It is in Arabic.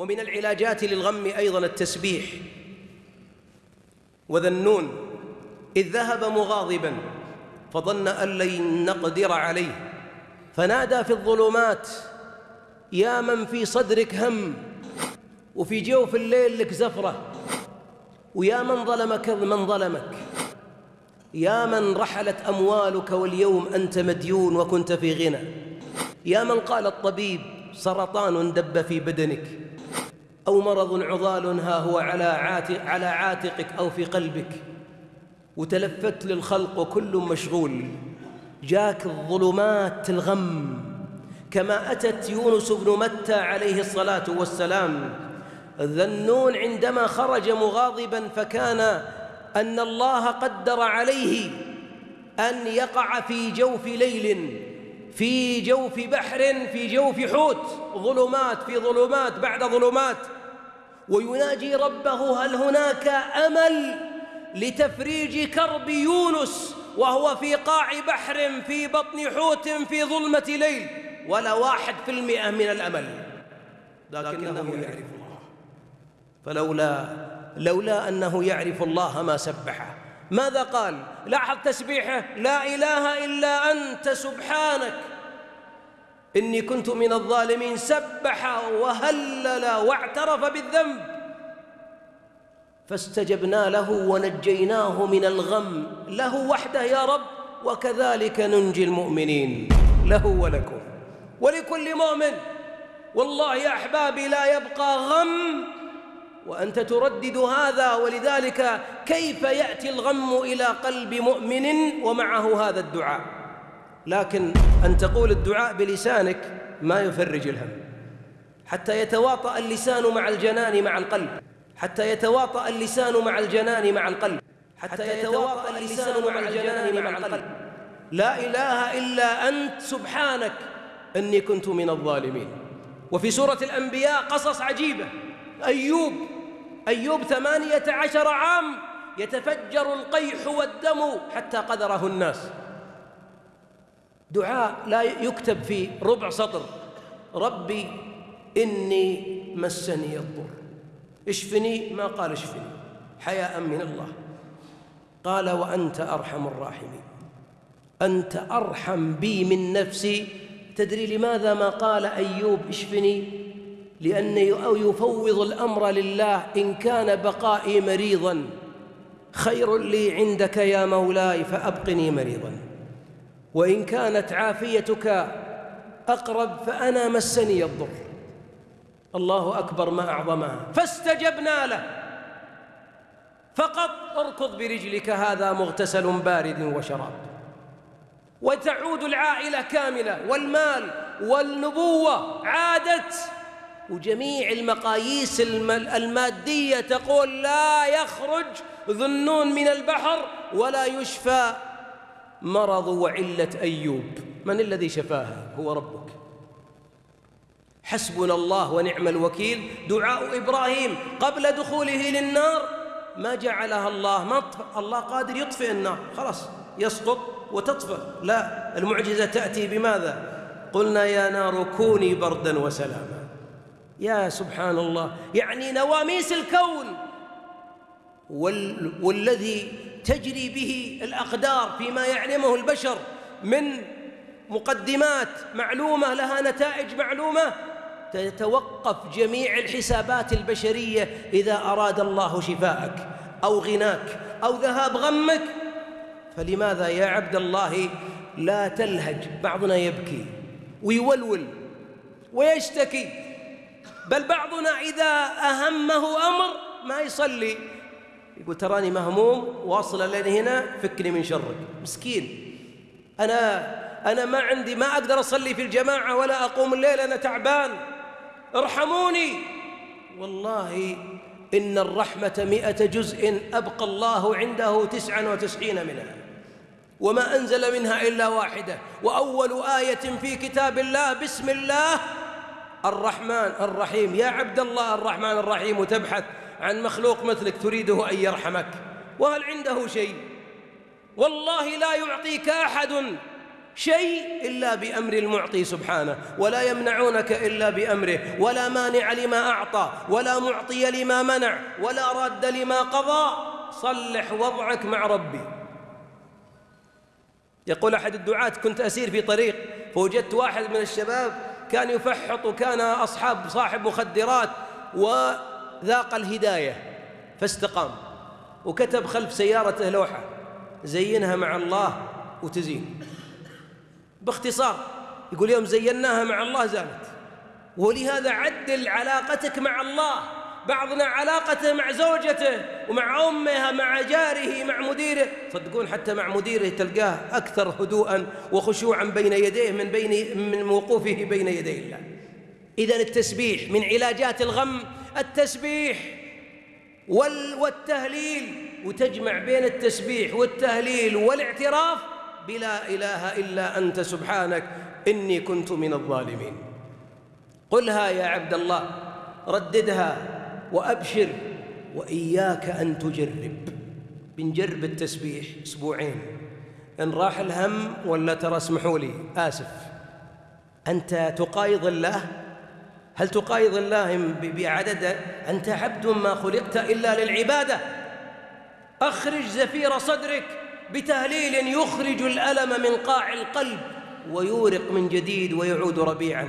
ومن العلاجات للغم أيضا التسبيح وذا النون إذ ذهب مغاضبا فظن أن لن نقدر عليه. فنادى في الظلمات يا من في صدرك هم وفي جوف الليل لك زفرة ويا من ظلمك من ظلمك. يا من رحلت أموالك واليوم أنت مديون وكنت في غنى. يا من قال الطبيب سرطان دب في بدنك. أو مرض عضال ها هو على عاتق على عاتقك أو في قلبك. وتلفت للخلق وكل مشغول. جاك الظلمات الغم. كما أتت يونس بن متى عليه الصلاة والسلام. ذنون عندما خرج مغاضبا فكان أن الله قدر عليه أن يقع في جوف ليل في جوف بحر في جوف حوت. ظلمات في ظلمات بعد ظلمات. ويناجي ربه هل هناك أمل لتفريج كرب يونس وهو في قاع بحر في بطن حوت في ظلمة ليل ولا واحد في المئة من الأمل؟ لكنه يعرف الله. فلولا لولا أنه يعرف الله ما سبحه. ماذا قال؟ لاحظ تسبيحه لا إله إلا أنت سبحانك. إني كنت من الظالمين سبح وهلل واعترف بالذنب. فاستجبنا له ونجيناه من الغم. له وحده يا رب وكذلك ننجي المؤمنين. له ولكم. ولكل مؤمن. والله يا أحبابي لا يبقى غم. وأنت تردد هذا ولذلك كيف يأتي الغم إلى قلب مؤمن ومعه هذا الدعاء؟ لكن أن تقول الدعاء بلسانك ما يفرج الهم. حتى يتواطأ اللسان مع الجنان مع القلب. حتى يتواطأ اللسان مع الجنان مع القلب. حتى يتواطأ اللسان مع الجنان مع القلب. لا إله إلا أنت سبحانك أني كنت من الظالمين. وفي سورة الأنبياء قصص عجيبة. أيوب أيوب ثمانية عشر عام يتفجر القيح والدم حتى قدره الناس. دعاء لا يكتب في ربع سطر. ربي إني مسني الضر. اشفني ما قال اشفني. حياء من الله. قال وأنت أرحم الراحمين. أنت أرحم بي من نفسي. تدري لماذا ما قال أيوب اشفني؟ لأنه يفوض الأمر لله إن كان بقائي مريضا. خير لي عندك يا مولاي فأبقني مريضا. وإن كانت عافيتك أقرب فأنا مسني الضر. الله أكبر ما أعظمها. فاستجبنا له. فقط اركض برجلك هذا مغتسل بارد وشراب. وتعود العائلة كاملة والمال والنبوة عادت. وجميع المقاييس المادية تقول لا يخرج ذنون من البحر ولا يشفى مرض وعلة أيوب. من الذي شفاها؟ هو ربك. حسبنا الله ونعم الوكيل. دعاء إبراهيم قبل دخوله للنار. ما جعلها الله ما الله قادر يطفئ النار. خلاص يسقط وتطفئ. لا المعجزة تأتي بماذا؟ قلنا يا نار كوني بردا وسلاما. يا سبحان الله يعني نواميس الكون. وال والذي تجري به الأقدار فيما يعلمه البشر من مقدمات معلومة لها نتائج معلومة تتوقف جميع الحسابات البشرية إذا أراد الله شفاءك أو غناك أو ذهاب غمك. فلماذا يا عبد الله لا تلهج؟ بعضنا يبكي ويولول ويشتكي بل بعضنا إذا أهمه أمر ما يصلي. يقول تراني مهموم واصل لين هنا فكني من شرك. مسكين. أنا أنا ما عندي ما أقدر أصلي في الجماعة ولا أقوم الليل أنا تعبان. ارحموني. والله إن الرحمة مئة جزء أبقى الله عنده تسعا وتسعين منها. وما أنزل منها إلا واحدة. وأول آية في كتاب الله بسم الله. الرحمن الرحيم. يا عبد الله الرحمن الرحيم وتبحث عن مخلوق مثلك تريده أن يرحمك وهل عنده شيء؟ والله لا يعطيك أحد شيء إلا بأمر المعطي سبحانه ولا يمنعونك إلا بأمره ولا مانع لما أعطى ولا معطي لما منع ولا راد لما قضى. صلح وضعك مع ربي. يقول أحد الدعاة كنت أسير في طريق فوجدت واحد من الشباب كان يفحط وكان أصحاب صاحب مخدرات وذاق الهداية فاستقام وكتب خلف سيارته لوحة زينها مع الله وتزين. باختصار يقول يوم زيناها مع الله زالت ولهذا عدل علاقتك مع الله بعضنا علاقته مع زوجته ومع أمها مع جاره مع مديره. صدقون حتى مع مديره تلقاه أكثر هدوءا وخشوعا بين يديه من بين من وقوفه بين يدي الله. اذا التسبيح من علاجات الغم التسبيح والتهليل وتجمع بين التسبيح والتهليل والاعتراف بلا إله إلا أنت سبحانك إني كنت من الظالمين. قلها يا عبد الله رددها وأبشر وإياك أن تجرب. بنجرب التسبيح أسبوعين. إن راح الهم ولا ترى اسمحوا لي آسف. أنت تقايض الله؟ هل تقايض الله بعدد أنت عبد ما خلقت إلا للعبادة؟ أخرج زفير صدرك بتهليل يخرج الألم من قاع القلب ويورق من جديد ويعود ربيعا.